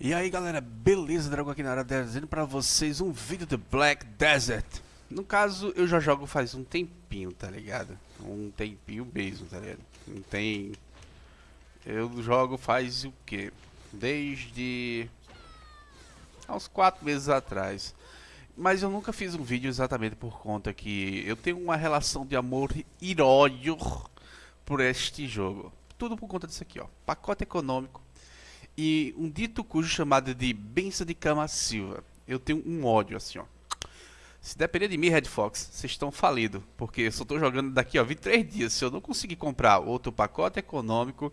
E aí galera, beleza? Dragon aqui na área trazendo pra vocês um vídeo de Black Desert No caso, eu já jogo faz um tempinho, tá ligado? Um tempinho mesmo, tá ligado? Não tem... Eu jogo faz o que? Desde... Há uns 4 meses atrás Mas eu nunca fiz um vídeo exatamente por conta que eu tenho uma relação de amor e ódio por este jogo Tudo por conta disso aqui, ó Pacote econômico e um dito cujo chamado de Benção de Cama Silva. Eu tenho um ódio assim, ó. Se depender de mim, Red Fox, vocês estão falidos. Porque eu só estou jogando daqui, ó, 23 dias. Se eu não conseguir comprar outro pacote econômico,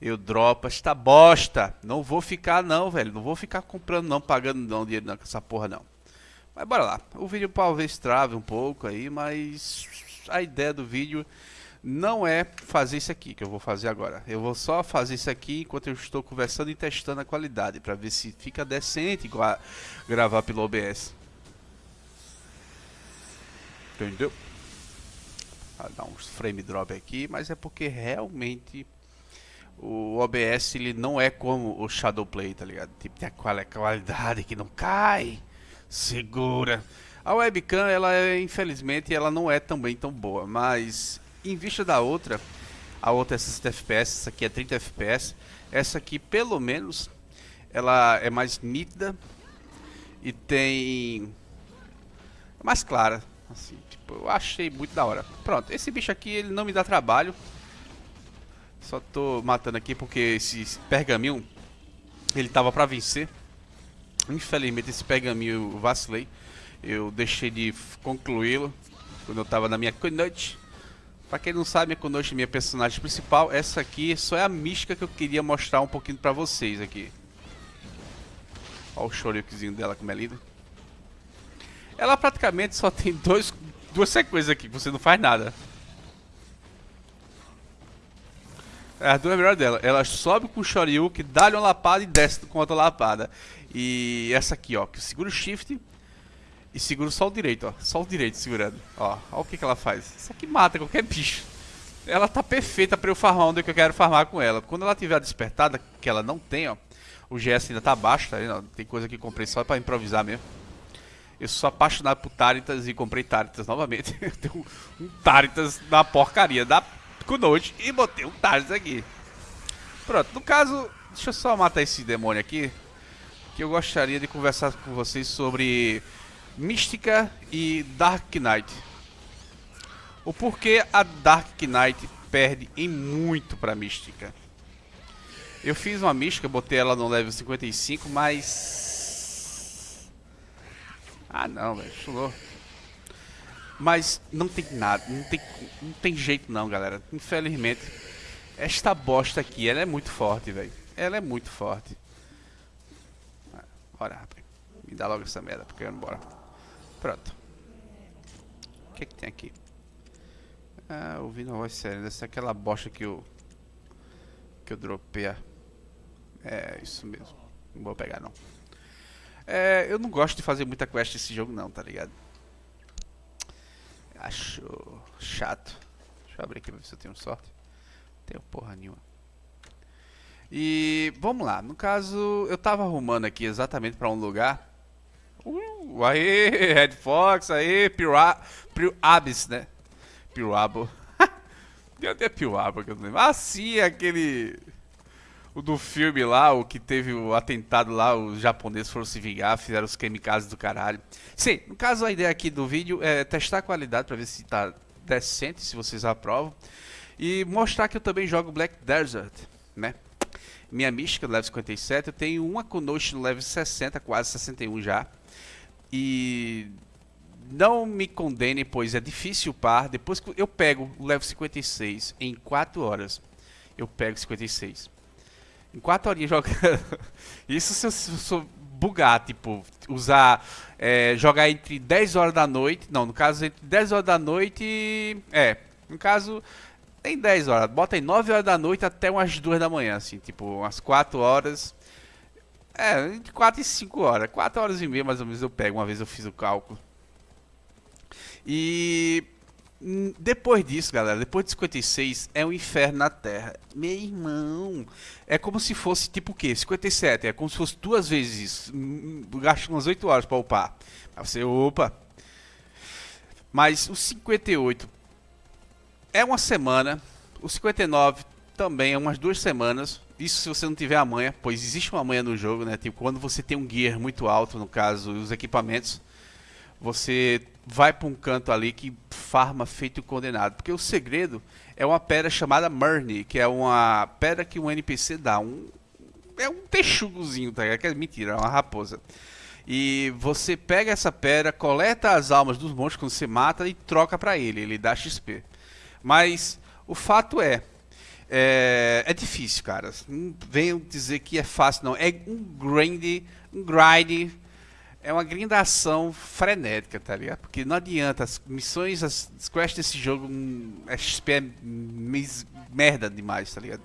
eu dropo esta bosta. Não vou ficar não, velho. Não vou ficar comprando não, pagando não dinheiro não, com essa porra não. Mas bora lá. O vídeo talvez trave um pouco aí, mas a ideia do vídeo não é fazer isso aqui que eu vou fazer agora. Eu vou só fazer isso aqui enquanto eu estou conversando e testando a qualidade para ver se fica decente gravar pelo OBS. Entendeu? Vai dar uns frame drop aqui, mas é porque realmente o OBS ele não é como o Shadowplay, tá ligado? Tipo, tem aquela qualidade que não cai, segura. A webcam, ela é, infelizmente, ela não é também tão boa, mas em vista da outra, a outra é 60 FPS, essa aqui é 30 FPS, essa aqui pelo menos ela é mais nítida e tem é mais clara, assim, tipo, eu achei muito da hora. Pronto, esse bicho aqui ele não me dá trabalho. Só tô matando aqui porque esse pergaminho ele tava para vencer. Infelizmente esse pergaminho eu vacilei. Eu deixei de concluí-lo quando eu tava na minha noite. Pra quem não sabe, a Konoshi é minha personagem principal. Essa aqui só é a mística que eu queria mostrar um pouquinho pra vocês aqui. Olha o choryukizinho dela como é lindo. Ela praticamente só tem dois, duas sequências aqui, você não faz nada. É as duas melhores dela. Ela sobe com o Shoryuken, dá-lhe uma lapada e desce com outra lapada. E essa aqui, ó, que segura o shift e seguro só o direito, ó. Só o direito segurando. Ó, ó o que, que ela faz. Isso aqui mata qualquer bicho. Ela tá perfeita pra eu farmar onde eu quero farmar com ela. Quando ela tiver despertada, que ela não tem, ó. O GS ainda tá baixo, tá vendo? Tem coisa que comprei só pra improvisar mesmo. Eu sou apaixonado por Taritas e comprei Taritas novamente. eu tenho um Taritas na porcaria da Kunoji e botei um Taritas aqui. Pronto, no caso, deixa eu só matar esse demônio aqui. Que eu gostaria de conversar com vocês sobre Mística e Dark Knight. O porquê a Dark Knight perde em muito pra Mística. Eu fiz uma Mística, botei ela no level 55, mas... Ah não, velho, chulou. Mas não tem nada, não tem, não tem jeito não, galera. Infelizmente, esta bosta aqui, ela é muito forte, velho. Ela é muito forte. Bora, rapaz. Me dá logo essa merda, porque eu não bora. Pronto. O que, é que tem aqui? Ah, ouvindo a voz séria. Dessa é aquela bosta que eu. Que eu dropei. É, isso mesmo. Não vou pegar não. É, eu não gosto de fazer muita quest nesse jogo não, tá ligado? Acho chato. Deixa eu abrir aqui pra ver se eu tenho sorte. Não tenho porra nenhuma. E vamos lá. No caso, eu tava arrumando aqui exatamente pra um lugar Uh, aí, Red Fox, aí, Piruabis, né? Piruabo. Tem até Piruabo que eu não lembro. Ah, sim, aquele... O do filme lá, o que teve o atentado lá, os japoneses foram se vingar, fizeram os kamikazes do caralho. Sim, no caso a ideia aqui do vídeo é testar a qualidade para ver se tá decente, se vocês aprovam. E mostrar que eu também jogo Black Desert, né? Minha mística level 57, eu tenho uma Konoshi no level 60, quase 61 já. E não me condene, pois é difícil par. Depois que eu pego o level 56 em 4 horas, eu pego 56. Em 4 horinhas jogando. Isso se eu, se bugar, tipo, usar. É, jogar entre 10 horas da noite. Não, no caso, entre 10 horas da noite. E, é, no caso, tem 10 horas. Bota aí 9 horas da noite até umas 2 da manhã, assim, tipo, umas 4 horas. É, entre 4 e 5 horas. 4 horas e meia mais ou menos eu pego, uma vez eu fiz o cálculo. E depois disso, galera, depois de 56, é um inferno na Terra. Meu irmão, é como se fosse tipo o quê? 57, é como se fosse duas vezes isso. Gasta umas 8 horas pra upar. Aí você, opa. Mas o 58 é uma semana. O 59 também é umas duas semanas. Isso se você não tiver a manha, pois existe uma manha no jogo, né? Tipo, quando você tem um gear muito alto, no caso, os equipamentos, você vai para um canto ali que farma feito condenado. Porque o segredo é uma pedra chamada Murney, que é uma pedra que um NPC dá. Um, é um texugozinho, tá ligado? Que é mentira, é uma raposa. E você pega essa pedra, coleta as almas dos monstros quando você mata e troca para ele, ele dá XP. Mas o fato é, é, é difícil, cara. Não venham dizer que é fácil, não. É um grind, um grind é uma grindação frenética, tá ligado? Porque não adianta, as missões, as quests desse jogo, é XP é merda demais, tá ligado?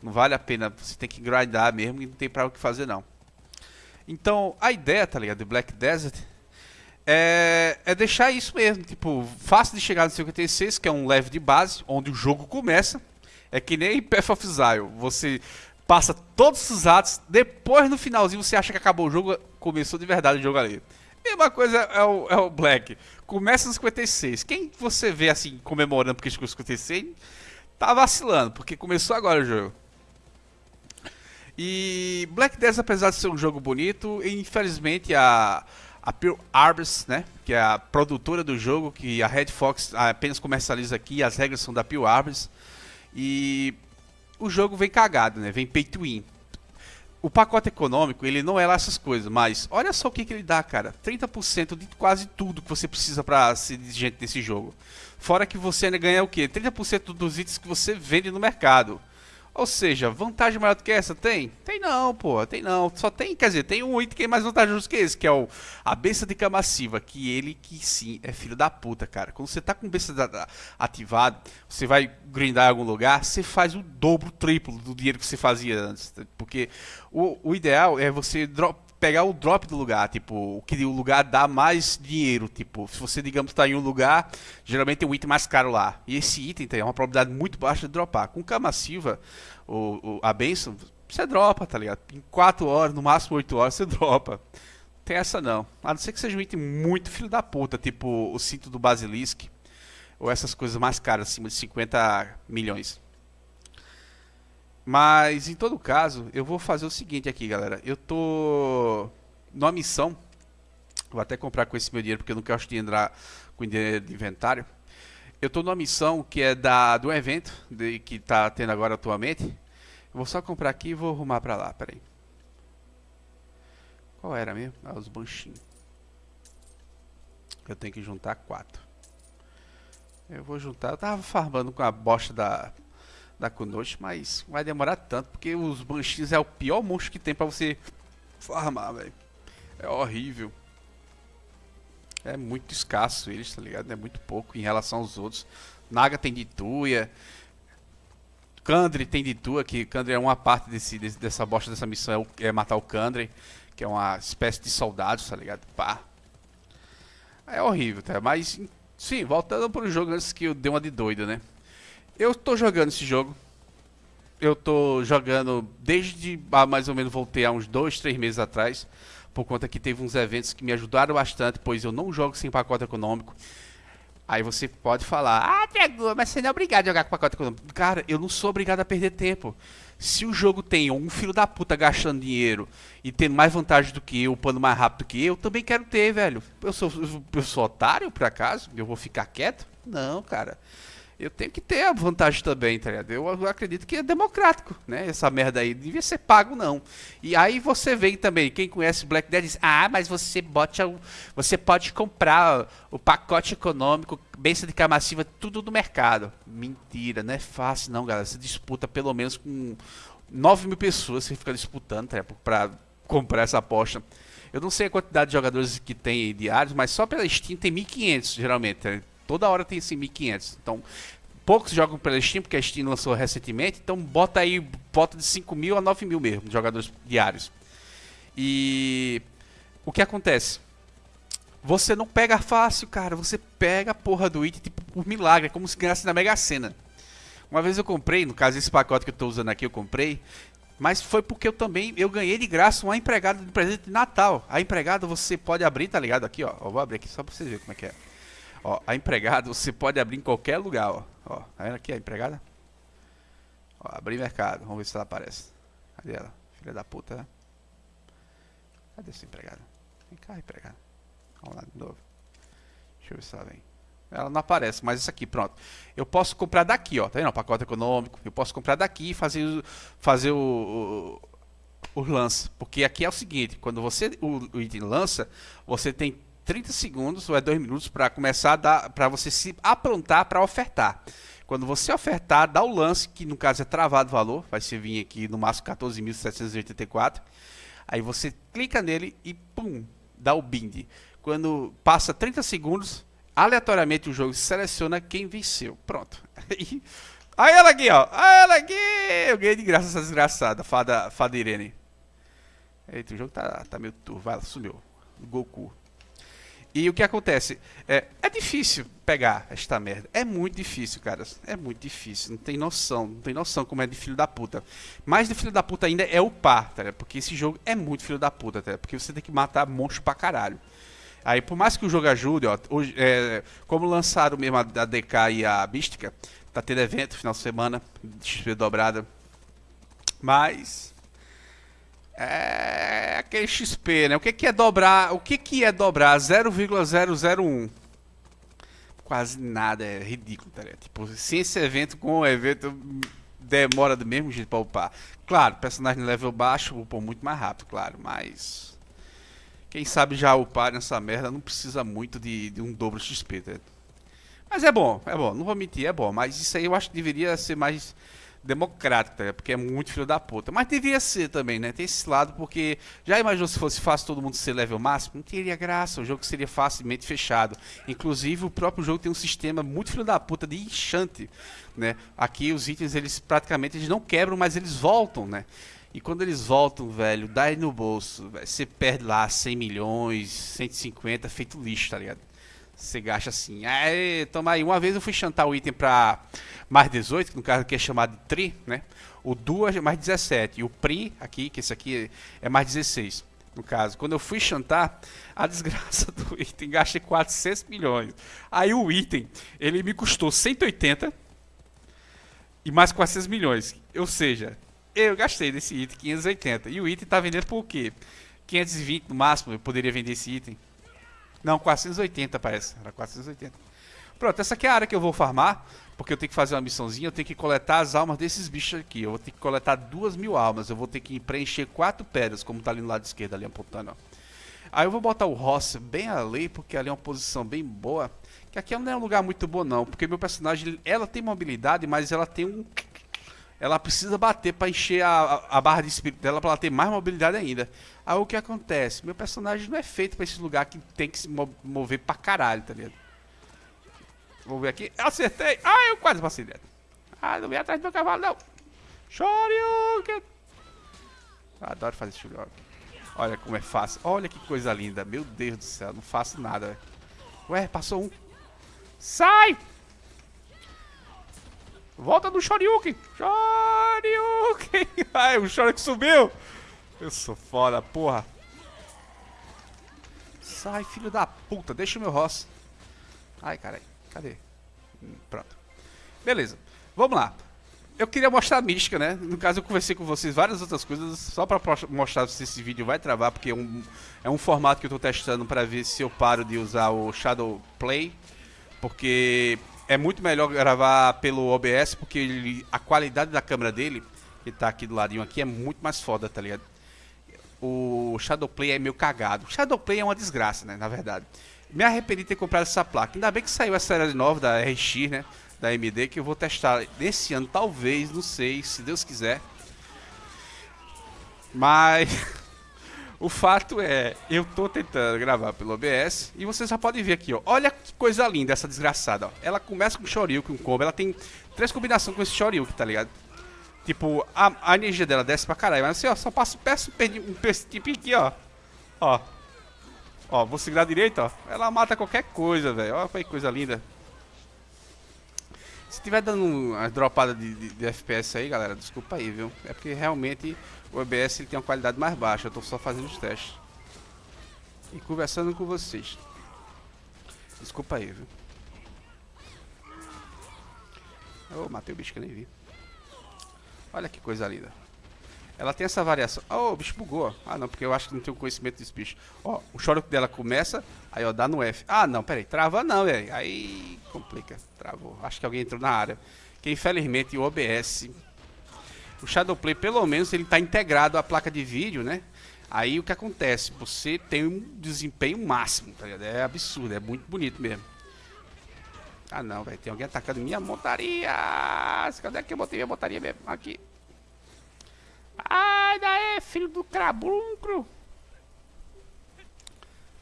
Não vale a pena, você tem que grindar mesmo e não tem pra o que fazer não. Então, a ideia, tá ligado, de Black Desert é, é deixar isso mesmo, tipo, fácil de chegar no 56, que é um leve de base, onde o jogo começa. É que nem Path of Exile, você passa todos os atos, depois no finalzinho você acha que acabou o jogo, começou de verdade o jogo ali. Mesma coisa é o, é o Black. Começa no 56. Quem você vê assim comemorando porque chegou no 56 tá vacilando, porque começou agora o jogo. E Black Desert, apesar de ser um jogo bonito, infelizmente a, a Arbors, né, que é a produtora do jogo, que a Red Fox apenas comercializa aqui, as regras são da Pure Arbors. E o jogo vem cagado, né? Vem pay to win. O pacote econômico, ele não é lá essas coisas, mas olha só o que, que ele dá, cara. 30% de quase tudo que você precisa para ser dirigente desse jogo. Fora que você ainda ganha o quê? 30% dos itens que você vende no mercado. Ou seja, vantagem maior do que essa tem? Tem não, pô, tem não. Só tem, quer dizer, tem um item que é mais vantajoso que esse, que é o a besta de camassiva, que ele que sim é filho da puta, cara. Quando você tá com besta ativado, você vai grindar em algum lugar, você faz o dobro, triplo do dinheiro que você fazia antes, porque o, o ideal é você drop, pegar o drop do lugar, tipo, o que o lugar dá mais dinheiro, tipo, se você, digamos, está em um lugar, geralmente tem um item mais caro lá, e esse item tem uma probabilidade muito baixa de dropar. Com Cama Silva, o, o, a benção, você dropa, tá ligado? Em 4 horas, no máximo 8 horas, você dropa. Tem essa não. A não ser que seja um item muito filho da puta, tipo o cinto do Basilisk, ou essas coisas mais caras, acima de 50 milhões. Mas em todo caso, eu vou fazer o seguinte aqui, galera. Eu tô numa missão. Vou até comprar com esse meu dinheiro porque eu não quero de entrar com dinheiro de inventário. Eu tô numa missão que é da do evento de, que tá tendo agora atualmente. Eu vou só comprar aqui e vou arrumar pra lá, peraí. Qual era mesmo? Ah, os banchinhos. Eu tenho que juntar quatro. Eu vou juntar. Eu tava farmando com a bosta da da Kunoshi, mas vai demorar tanto, porque os Banshees é o pior monstro que tem pra você farmar, velho. É horrível. É muito escasso eles, tá ligado? É muito pouco em relação aos outros. Naga tem de Tuya. Kandri tem de Tua, que Kandri é uma parte desse, desse, dessa bosta dessa missão, é, é matar o Kandri, que é uma espécie de soldados, tá ligado? Pá. É horrível, tá? Mas, sim, voltando pro jogo antes que eu dei uma de doida, né? Eu tô jogando esse jogo. Eu tô jogando desde ah, mais ou menos voltei há uns dois, três meses atrás. Por conta que teve uns eventos que me ajudaram bastante, pois eu não jogo sem pacote econômico. Aí você pode falar, ah, Diego, mas você não é obrigado a jogar com pacote econômico. Cara, eu não sou obrigado a perder tempo. Se o jogo tem um filho da puta gastando dinheiro e tendo mais vantagem do que eu, upando mais rápido que eu, também quero ter, velho. Eu sou, eu sou otário, por acaso? Eu vou ficar quieto? Não, cara eu tenho que ter a vantagem também, tá ligado? Eu acredito que é democrático, né? Essa merda aí. Devia ser pago, não. E aí você vem também, quem conhece Black Dead diz, ah, mas você bote você pode comprar o pacote econômico, benção de camassiva, tudo do mercado. Mentira, não é fácil não, galera. Você disputa pelo menos com 9 mil pessoas, você fica disputando, tá pra comprar essa aposta. Eu não sei a quantidade de jogadores que tem diários, mas só pela Steam tem 1.500 geralmente. Tá? Toda hora tem esse 1500. Então, poucos jogam pela Steam, porque a Steam lançou recentemente. Então, bota aí, bota de 5 mil a 9 mil mesmo, jogadores diários. E o que acontece? Você não pega fácil, cara. Você pega a porra do item, tipo, por milagre, é como se ganhasse na Mega Sena. Uma vez eu comprei, no caso esse pacote que eu estou usando aqui eu comprei, mas foi porque eu também eu ganhei de graça uma empregada de presente de Natal. A empregada você pode abrir, tá ligado? Aqui, ó. Eu vou abrir aqui só para vocês verem como é que é. Ó, a empregada você pode abrir em qualquer lugar, ó. Ó, tá vendo aqui a empregada? Ó, abrir mercado. Vamos ver se ela aparece. Cadê ela? Filha da puta, né? Cadê essa empregada? Vem cá, empregada. Vamos lá de novo. Deixa eu ver se ela vem. Ela não aparece, mas isso aqui, pronto. Eu posso comprar daqui, ó. Tá vendo? O pacote econômico. Eu posso comprar daqui e fazer, fazer o, o, o lance. Porque aqui é o seguinte, quando você o, o item lança, você tem 30 segundos ou é 2 minutos para começar a dar, para você se aprontar para ofertar. Quando você ofertar, dá o lance, que no caso é travado o valor, vai ser vir aqui no máximo 14.784. Aí você clica nele e pum, dá o bind. Quando passa 30 segundos, aleatoriamente o jogo seleciona quem venceu. Pronto. Aí ela aqui, ó. Aí ela aqui. Eu ganhei de graça essa desgraçada, fada, fada Irene. Eita, o jogo tá, tá meio turvo. Vai, sumiu. Goku. E o que acontece? É, é difícil pegar esta merda. É muito difícil, cara. É muito difícil. Não tem noção. Não tem noção como é de filho da puta. Mais de filho da puta ainda é o par, tá? Porque esse jogo é muito filho da puta, tá? Porque você tem que matar monstro pra caralho. Aí, por mais que o jogo ajude, ó, hoje, é, como lançaram mesmo a, DK e a Mística, tá tendo evento final de semana, XP dobrada. Mas é aquele XP, né? O que, que é dobrar? O que, que é dobrar 0,001? Quase nada, é ridículo, tá ligado? Tipo, se esse evento com o evento demora do mesmo jeito pra upar. Claro, personagem level baixo upam muito mais rápido, claro, mas quem sabe já upar nessa merda não precisa muito de, de um dobro XP, tá? Mas é bom, é bom, não vou mentir, é bom. Mas isso aí eu acho que deveria ser mais democrático, tá? porque é muito filho da puta. Mas deveria ser também, né? Tem esse lado, porque já imaginou se fosse fácil todo mundo ser level máximo? Não teria graça, o jogo seria facilmente fechado. Inclusive, o próprio jogo tem um sistema muito filho da puta de enchante, né? Aqui os itens, eles praticamente eles não quebram, mas eles voltam, né? E quando eles voltam, velho, dá no bolso, você perde lá 100 milhões, 150, feito lixo, tá ligado? Você gasta assim, aí, toma aí. Uma vez eu fui chantar o item pra mais 18, que no caso aqui é chamado de Tri, né? O Duas é mais 17, e o Pri aqui, que esse aqui é mais 16. No caso, quando eu fui chantar, a desgraça do item, gastei 400 milhões. Aí o item, ele me custou 180 e mais 400 milhões. Ou seja, eu gastei desse item 580. E o item tá vendendo por quê? 520 no máximo, eu poderia vender esse item. Não, 480 parece. Era 480. Pronto, essa aqui é a área que eu vou farmar. Porque eu tenho que fazer uma missãozinha, eu tenho que coletar as almas desses bichos aqui. Eu vou ter que coletar duas mil almas. Eu vou ter que preencher quatro pedras, como tá ali no lado esquerdo, ali apontando, ó. Aí eu vou botar o Ross bem ali, porque ali é uma posição bem boa. Que aqui não é um lugar muito bom não, porque meu personagem, ela tem mobilidade, mas ela tem um ela precisa bater para encher a, a, barra de espírito dela para ela ter mais mobilidade ainda. Aí o que acontece? Meu personagem não é feito para esse lugar que tem que se mover pra caralho, tá ligado? Vou ver aqui. Acertei! Ah, eu quase passei dentro. Ah, não vem atrás do meu cavalo, não. Shoryuken! Adoro fazer Shoryuken. Olha como é fácil. Olha que coisa linda. Meu Deus do céu, não faço nada. Ué, passou um. Sai! Volta do Shoryuken! Shoryuken! Ai, o Shoryuken subiu! Eu sou foda, porra! Sai, filho da puta! Deixa o meu Ross. Ai, caralho. Cadê? Hum, pronto. Beleza. Vamos lá. Eu queria mostrar a mística, né? No caso, eu conversei com vocês várias outras coisas, só pra mostrar se esse vídeo vai travar, porque é um, é um formato que eu tô testando pra ver se eu paro de usar o Shadow Play, porque é muito melhor gravar pelo OBS, porque ele, a qualidade da câmera dele, que tá aqui do ladinho aqui, é muito mais foda, tá ligado? O Shadowplay é meio cagado. O Shadowplay é uma desgraça, né, na verdade. Me arrependi de ter comprado essa placa. Ainda bem que saiu essa série nova da RX, né, da AMD, que eu vou testar nesse ano, talvez, não sei, se Deus quiser. Mas... O fato é, eu tô tentando gravar pelo OBS e vocês já podem ver aqui, ó. Olha que coisa linda essa desgraçada, ó. Ela começa com Shoryuken, um combo, ela tem três combinações com esse Shoryuken, tá ligado? Tipo, a, a, energia dela desce pra caralho, mas assim, ó, só passo peço um tipo aqui, ó. Ó. Ó, vou segurar direito, ó. Ela mata qualquer coisa, velho. Olha que coisa linda. Se tiver dando uma dropada de, de, de, FPS aí, galera, desculpa aí, viu? É porque realmente o OBS ele tem uma qualidade mais baixa. Eu tô só fazendo os testes. E conversando com vocês. Desculpa aí, viu? Oh, matei o bicho que eu nem vi. Olha que coisa linda. Ela tem essa variação. Oh, o bicho bugou. Ah, não, porque eu acho que não tenho conhecimento desse bicho. Ó, o choro dela começa, aí ó, dá no F. Ah, não, peraí. Trava não, velho. Aí complica. Travou. Acho que alguém entrou na área. Que infelizmente o OBS... O Shadowplay, pelo menos, ele tá integrado à placa de vídeo, né? Aí o que acontece? Você tem um desempenho máximo, tá ligado? É absurdo, é muito bonito mesmo. Ah não, velho, tem alguém atacando minha montaria. Cadê que eu botei minha montaria mesmo? Aqui. Ai, daí, filho do crabuncro.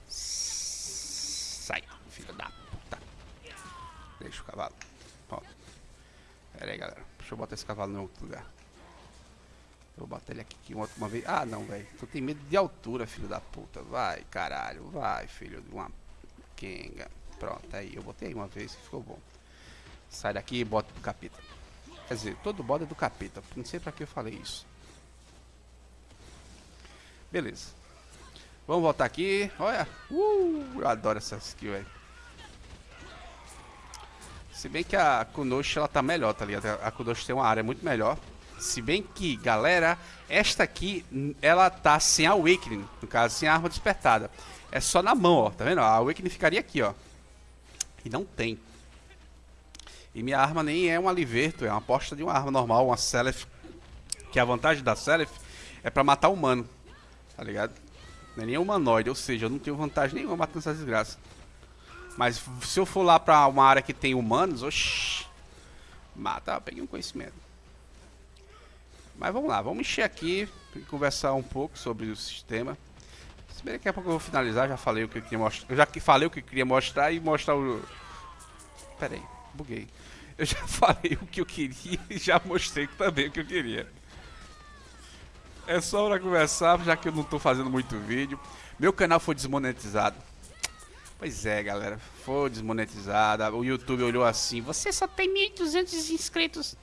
Sai, filho da puta. Deixa o cavalo. Ó. Pera aí, galera. Deixa eu botar esse cavalo em outro lugar. Eu vou botar ele aqui uma, uma vez. Ah, não, velho. Tu tem medo de altura, filho da puta. Vai, caralho. Vai, filho de uma quenga. Pronto, aí. Eu botei uma vez e ficou bom. Sai daqui e bota do capeta. Quer dizer, todo bode é do capeta. Não sei pra que eu falei isso. Beleza. Vamos voltar aqui. Olha. Uh, eu adoro essa skill, velho. Se bem que a Kunoshi ela tá melhor, tá ligado? A Kunoshi tem uma área muito melhor. Se bem que, galera, esta aqui, ela tá sem Awakening, no caso, sem arma despertada. É só na mão, ó, tá vendo? A Awakening ficaria aqui, ó. E não tem. E minha arma nem é uma Liverto, é uma aposta de uma arma normal, uma Selef. Que a vantagem da Selef é pra matar humano, tá ligado? Não é nem humanoide, ou seja, eu não tenho vantagem nenhuma matando essa desgraça. Mas se eu for lá pra uma área que tem humanos, oxi, mata, peguei um conhecimento. Mas vamos lá, vamos encher aqui e conversar um pouco sobre o sistema. Se bem daqui a pouco eu vou finalizar, já falei o que eu queria mostrar. Eu já falei o que eu queria mostrar e mostrar o. Pera aí, buguei. Eu já falei o que eu queria e já mostrei também o que eu queria. É só pra conversar, já que eu não tô fazendo muito vídeo. Meu canal foi desmonetizado. Pois é, galera, foi desmonetizado. O YouTube olhou assim: você só tem 1.200 inscritos.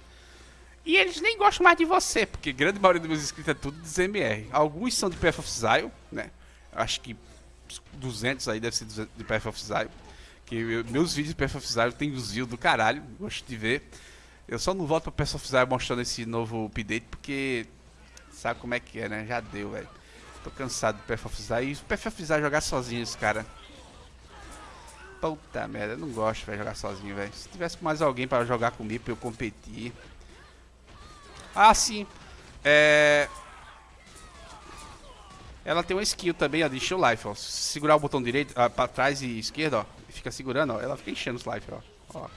E eles nem gostam mais de você, porque grande maioria dos meus inscritos é tudo de ZMR. Alguns são de Path of Zion, né? Acho que 200 aí deve ser de Path of Zion. Que eu, meus vídeos de Path of Zion tem views do caralho, gosto de ver. Eu só não volto pra Path of Zion mostrando esse novo update, porque sabe como é que é, né? Já deu, velho. Tô cansado do Path of Zion. E Path of Zion jogar sozinho esse cara. Puta merda, eu não gosto de jogar sozinho, velho. Se tivesse mais alguém para jogar comigo, pra eu competir... Ah, sim. É... Ela tem uma skill também, a de Show Life, ó. Se segurar o botão direito, ah, pra trás e esquerda, ó. E fica segurando, ó. Ela fica enchendo os life, ó. ó.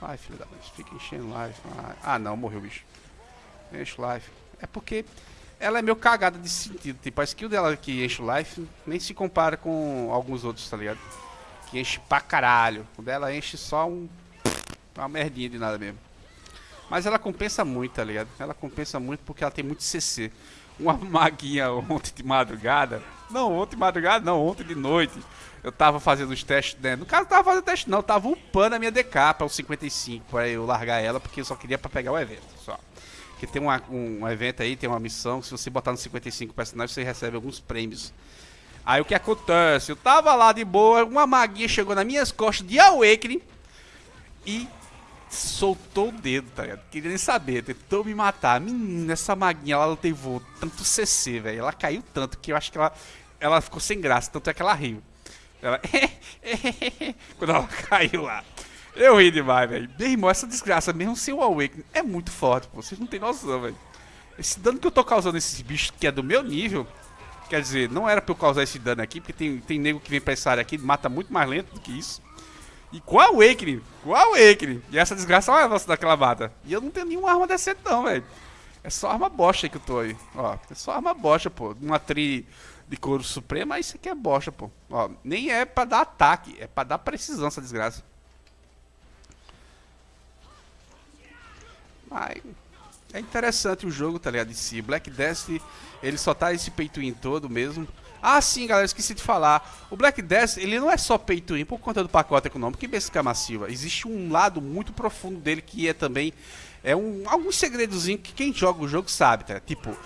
Ai, filho da mãe. Fica enchendo life. Ah, não, morreu o bicho. Enche o life. É porque ela é meio cagada de sentido. Tipo, a skill dela que enche o life nem se compara com alguns outros, tá ligado? Que enche pra caralho. O dela enche só um... Uma merdinha de nada mesmo. Mas ela compensa muito, tá ligado? Ela compensa muito porque ela tem muito CC. Uma maguinha ontem de madrugada. Não, ontem de madrugada não, ontem de noite. Eu tava fazendo os testes, né? No caso, tava fazendo teste, não. Eu tava upando a minha DK para o 55, para eu largar ela, porque eu só queria para pegar o evento, só. Porque tem uma, um, um, evento aí, tem uma missão, se você botar no 55 personagens, você recebe alguns prêmios. Aí o que acontece? Eu tava lá de boa, uma maguinha chegou nas minhas costas de Awakening e soltou o dedo, tá ligado? Queria nem saber, tentou me matar. Menina, essa maguinha, ela levou tanto CC, velho. Ela caiu tanto que eu acho que ela, ela ficou sem graça, tanto é que ela riu. Ela... Quando ela caiu lá. Eu ri demais, velho. Meu irmão, essa desgraça, mesmo sem o Awakening, é muito forte, pô. Vocês não tem noção, velho. Esse dano que eu tô causando nesses bichos, que é do meu nível, quer dizer, não era pra eu causar esse dano aqui, porque tem, tem nego que vem pra essa área aqui, mata muito mais lento do que isso. E Awakening, com a Awakening. E essa desgraça, olha a nossa daquela mata. E eu não tenho nenhuma arma decente não, velho. É só arma aí que eu tô aí. Ó, é só arma bosta, pô. Uma tri de couro suprema, isso aqui é bosta, pô. Ó, nem é pra dar ataque, é pra dar precisão essa desgraça. Ai. É interessante o jogo, tá ligado? Si. Black Death, ele só tá esse peito todo mesmo. Ah, sim, galera, esqueci de falar. O Black Death, ele não é só peito por conta do pacote econômico que BSK massiva. Existe um lado muito profundo dele que é também é um algum segredozinho que quem joga o jogo sabe, tá? Tipo,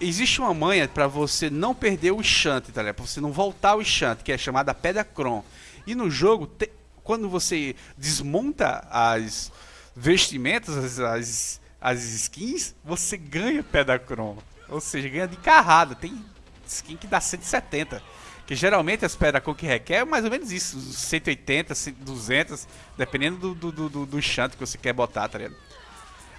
existe uma manha para você não perder o enchante, tá ligado? Pra você não voltar o enchante, que é chamada Pedra Cron. E no jogo, te, quando você desmonta as vestimentas, as, as, as skins, você ganha Pedra Cron. Ou seja, ganha de carrada. Tem skin que dá 170. Que geralmente as pedras que requer é mais ou menos isso, 180, 200, dependendo do, do, do, do chante que você quer botar, tá ligado?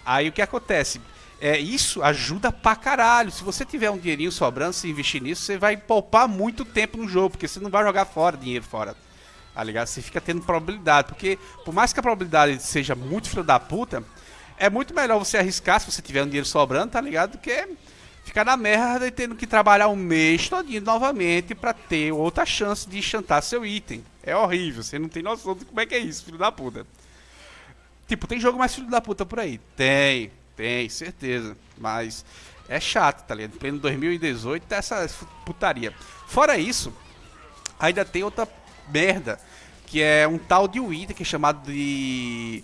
Aí o que acontece? É, isso ajuda pra caralho. Se você tiver um dinheirinho sobrando, se investir nisso, você vai poupar muito tempo no jogo, porque você não vai jogar fora dinheiro fora. Tá ligado? Você fica tendo probabilidade, porque por mais que a probabilidade seja muito filho da puta, é muito melhor você arriscar se você tiver um dinheiro sobrando, tá ligado? Do que ficar na merda e tendo que trabalhar um mês todinho novamente para ter outra chance de chantar seu item. É horrível, você não tem noção de como é que é isso, filho da puta. Tipo, tem jogo mais filho da puta por aí? Tem, tem, certeza. Mas é chato, tá ligado? Pleno 2018 tá essa putaria. Fora isso, ainda tem outra merda, que é um tal de item que é chamado de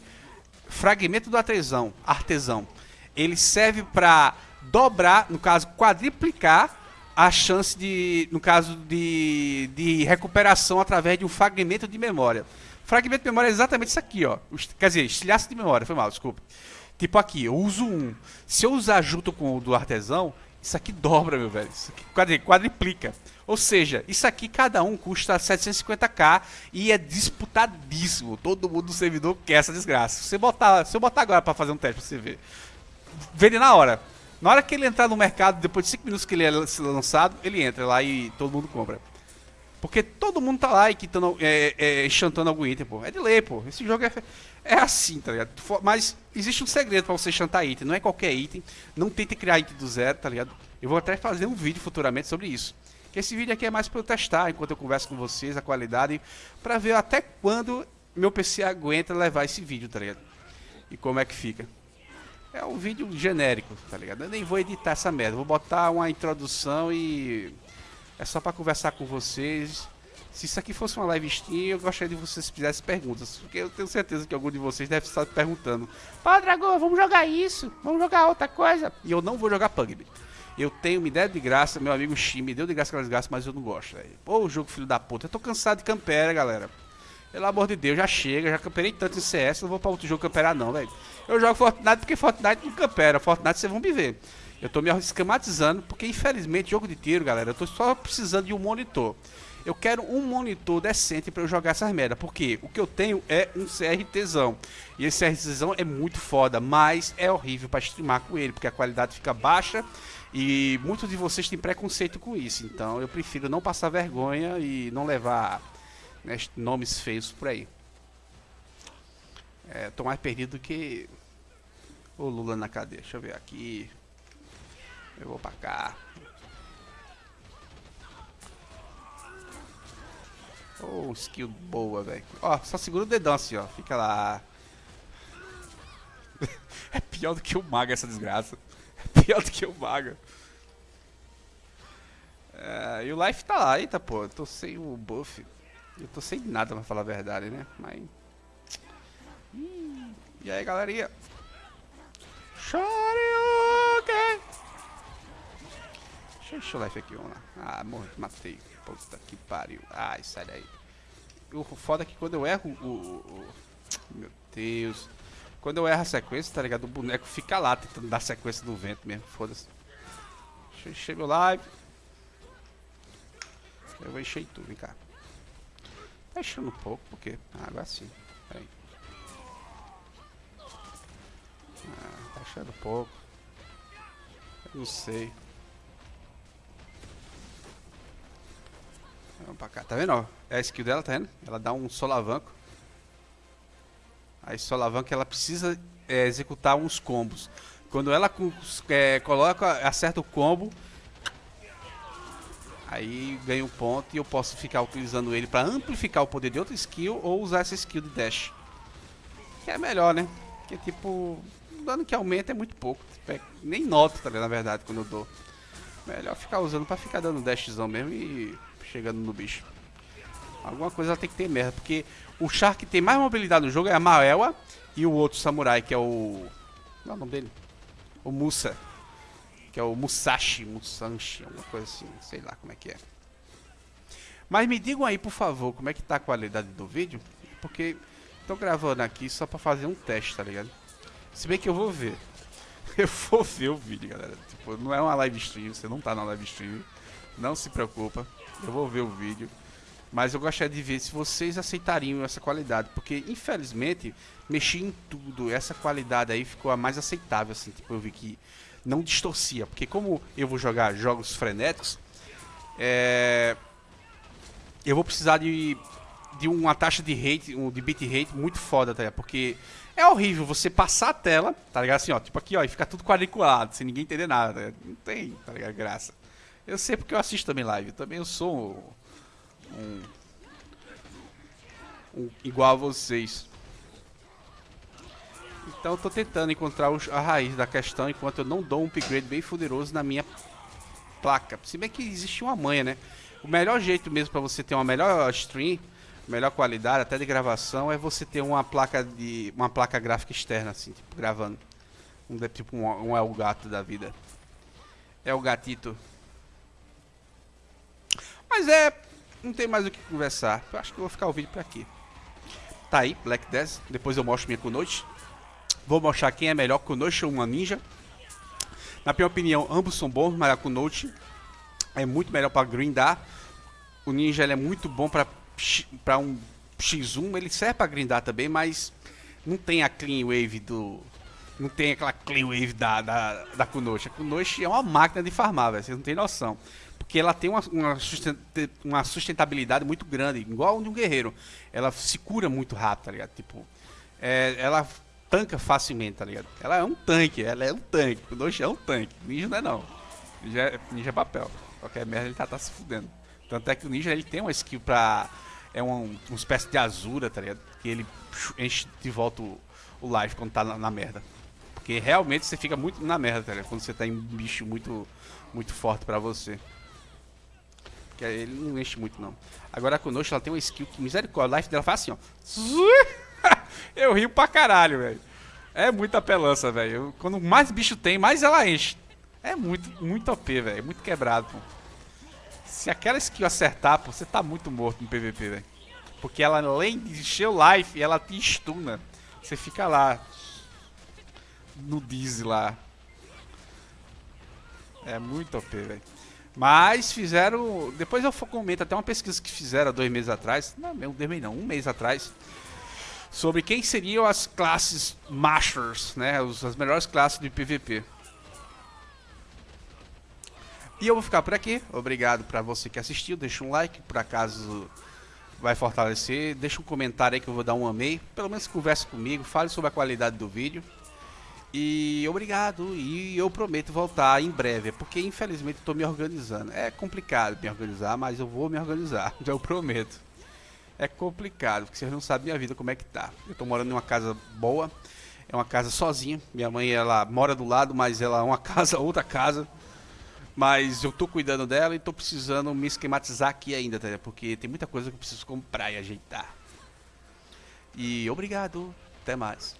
fragmento do artesão, artesão. Ele serve pra dobrar, no caso, quadriplicar a chance de, no caso de, de recuperação através de um fragmento de memória. Fragmento de memória é exatamente isso aqui, ó. Quer dizer, estilhaço de memória, foi mal, desculpa. Tipo aqui, eu uso um. Se eu usar junto com o do artesão, isso aqui dobra, meu velho. Isso aqui quadriplica. Ou seja, isso aqui cada um custa 750k e é disputadíssimo. Todo mundo no servidor quer essa desgraça. Se, botar, se eu botar agora para fazer um teste pra você ver, vende na hora. Na hora que ele entrar no mercado, depois de 5 minutos que ele é lançado, ele entra lá e todo mundo compra. Porque todo mundo tá lá e quitando, é, é, enchantando algum item, pô. É de ler, pô. Esse jogo é, é assim, tá ligado? Mas existe um segredo pra você chantar item. Não é qualquer item. Não tente criar item do zero, tá ligado? Eu vou até fazer um vídeo futuramente sobre isso. Que esse vídeo aqui é mais pra eu testar, enquanto eu converso com vocês, a qualidade, pra ver até quando meu PC aguenta levar esse vídeo, tá ligado? E como é que fica. É um vídeo genérico, tá ligado? Eu nem vou editar essa merda. Vou botar uma introdução e... É só pra conversar com vocês. Se isso aqui fosse uma live stream, eu gostaria de vocês fizessem perguntas. Porque eu tenho certeza que algum de vocês deve estar perguntando. Pá, Dragão, vamos jogar isso. Vamos jogar outra coisa. E eu não vou jogar Pugby. Eu tenho uma ideia de graça, meu amigo Xi me deu de graça aquelas graças, mas eu não gosto, velho. Pô, jogo filho da puta. Eu tô cansado de campera, galera. Pelo amor de Deus, já chega, já camperei tanto em CS, não vou pra outro jogo camperar não, velho. Eu jogo Fortnite porque Fortnite não campera, Fortnite vocês vão me ver. Eu tô me esquematizando, porque infelizmente jogo de tiro, galera, eu tô só precisando de um monitor. Eu quero um monitor decente para eu jogar essas merda, porque o que eu tenho é um CRTzão. E esse CRTzão é muito foda, mas é horrível para streamar com ele, porque a qualidade fica baixa e muitos de vocês têm preconceito com isso. Então eu prefiro não passar vergonha e não levar né, nomes feios por aí. É, tô mais perdido do que o Lula na cadeia. Deixa eu ver aqui. Eu vou pra cá. Oh, skill boa, velho. Ó, só segura o dedão assim, ó. Fica lá. é pior do que o mago essa desgraça. É pior do que o mago. É, e o life tá lá. Eita, pô. Eu tô sem o buff. Eu tô sem nada pra falar a verdade, né? Mas... E aí, galerinha? Shoryuken! Deixa eu life aqui, vamos lá. Ah, morri, matei. Puta que pariu. Ai, sai daí. O foda é que quando eu erro o. Meu Deus. Quando eu erro a sequência, tá ligado? O boneco fica lá tentando dar sequência no vento mesmo. Foda-se. Deixa eu encher meu live. Eu vou encher tudo, vem cá. Tá enchendo um pouco, porque... Ah, agora sim. Peraí. Ah, tá enchendo um pouco. Eu não sei. Vamos pra cá. Tá vendo, ó? É a skill dela, tá vendo? Ela dá um solavanco. Aí solavanco ela precisa é, executar uns combos. Quando ela é, coloca, acerta o combo, aí ganha um ponto e eu posso ficar utilizando ele para amplificar o poder de outra skill ou usar essa skill de dash. Que é melhor, né? Que tipo, dano que aumenta é muito pouco. É, nem noto, tá ligado? Na verdade, quando eu dou. Melhor ficar usando pra ficar dando dashzão mesmo e chegando no bicho. Alguma coisa tem que ter merda, porque o Shark que tem mais mobilidade no jogo é a Maelwa e o outro samurai, que é o... Qual é o nome dele? O Musa. Que é o Musashi, Musanshi, alguma coisa assim, sei lá como é que é. Mas me digam aí, por favor, como é que tá a qualidade do vídeo, porque tô gravando aqui só pra fazer um teste, tá ligado? Se bem que eu vou ver. Eu vou ver o vídeo, galera. Tipo, não é uma live stream, você não tá na live stream. Não se preocupa, eu vou ver o vídeo. Mas eu gostaria de ver se vocês aceitariam essa qualidade, porque infelizmente mexi em tudo, essa qualidade aí ficou a mais aceitável, assim, tipo, eu vi que não distorcia, porque como eu vou jogar jogos frenéticos, é... eu vou precisar de, de uma taxa de rate, de bitrate muito foda, tá? Porque é horrível você passar a tela, tá ligado? Assim, ó, tipo aqui, ó, e ficar tudo quadriculado, sem ninguém entender nada, tá não tem, tá ligado? Graça. Eu sei porque eu assisto também live, também eu sou um, um, igual a vocês. Então eu tô tentando encontrar os, a raiz da questão enquanto eu não dou um upgrade bem poderoso na minha placa. Se bem que existe uma manha, né? O melhor jeito mesmo para você ter uma melhor stream, melhor qualidade, até de gravação, é você ter uma placa de uma placa gráfica externa, assim, tipo, gravando. Um, tipo um, um é o gato da vida. É o gatito. Mas é, não tem mais o que conversar. Eu acho que eu vou ficar o vídeo por aqui. Tá aí, Black Death. Depois eu mostro minha Kunoichi. Vou mostrar quem é melhor, Kunoichi ou uma Ninja. Na minha opinião, ambos são bons, mas a Kunoichi é muito melhor para grindar. O Ninja ele é muito bom para para um X1, ele serve para grindar também, mas não tem a clean wave do não tem aquela clean wave da da, da Kunoichi. A Kunoichi é uma máquina de farmar, velho, vocês não tem noção. Porque ela tem uma, uma, sustentabilidade muito grande, igual de um guerreiro. Ela se cura muito rápido, tá ligado? Tipo, é, ela tanca facilmente, tá ligado? Ela é um tanque, ela é um tanque. O Doshi é um tanque. Ninja não é não. Ninja é, ninja é papel. Qualquer merda ele tá, tá se fudendo. Tanto é que o ninja ele tem uma skill pra. É uma, uma espécie de azura, tá ligado? Que ele enche de volta o, o life quando tá na, na, merda. Porque realmente você fica muito na merda, tá ligado? Quando você tá em um bicho muito, muito forte pra você. Que ele não enche muito, não. Agora a Konoshi, ela tem uma skill que, misericórdia, a life dela faz assim, ó. Eu rio pra caralho, velho. É muita pelança, velho. Quando mais bicho tem, mais ela enche. É muito, muito OP, velho. Muito quebrado, pô. Se aquela skill acertar, pô, você tá muito morto no PVP, velho. Porque ela, além de encher o life, ela te stuna. Você fica lá. No Dizzy lá. É muito OP, velho. Mas fizeram. Depois eu comento até uma pesquisa que fizeram dois meses atrás. Não, dois meses não, um mês atrás. Sobre quem seriam as classes Masters, né? As melhores classes de PVP. E eu vou ficar por aqui. Obrigado para você que assistiu. Deixa um like, por acaso vai fortalecer. Deixa um comentário aí que eu vou dar um amei. Pelo menos converse comigo, fale sobre a qualidade do vídeo. E obrigado, e eu prometo voltar em breve, porque infelizmente estou me organizando. É complicado me organizar, mas eu vou me organizar, eu prometo. É complicado, porque vocês não sabem minha vida como é que tá. Eu estou morando em uma casa boa, é uma casa sozinha. Minha mãe ela mora do lado, mas ela é uma casa, outra casa. Mas eu estou cuidando dela e estou precisando me esquematizar aqui ainda, tá? porque tem muita coisa que eu preciso comprar e ajeitar. E obrigado, até mais.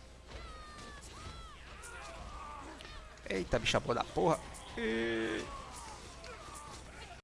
Eita, bicha boa da porra. E...